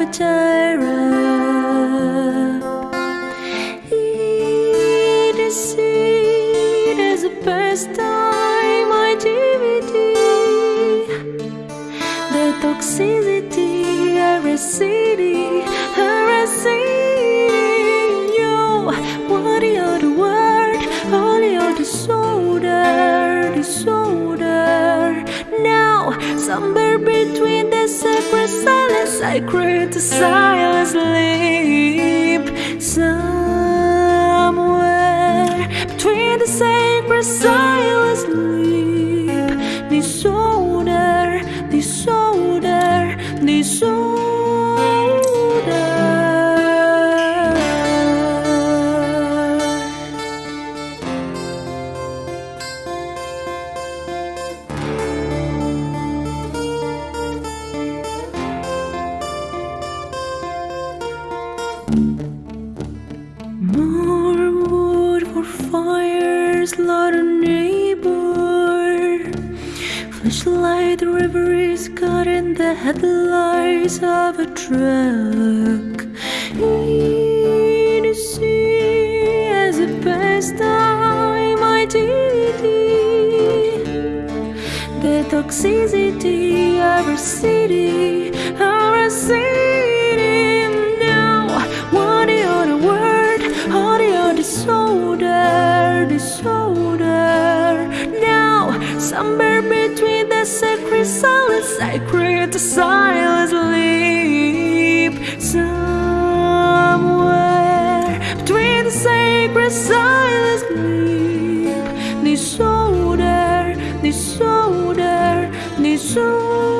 of a tyrant. Eat the seed as a pastime, my DVD. The toxicity, every city, every city. Yo, what the other word? All the other disorder, disorder. Now, somewhere between the silence, sacred silence, sleep. Somewhere between the sacred silence, sleep. More wood for fire, slaughter neighbor. Flashlight river is caught in the headlights of a truck. In the sea as a pastime, I did the toxicity of our city, our city. Disorder, disorder, disorder.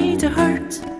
need to hurt.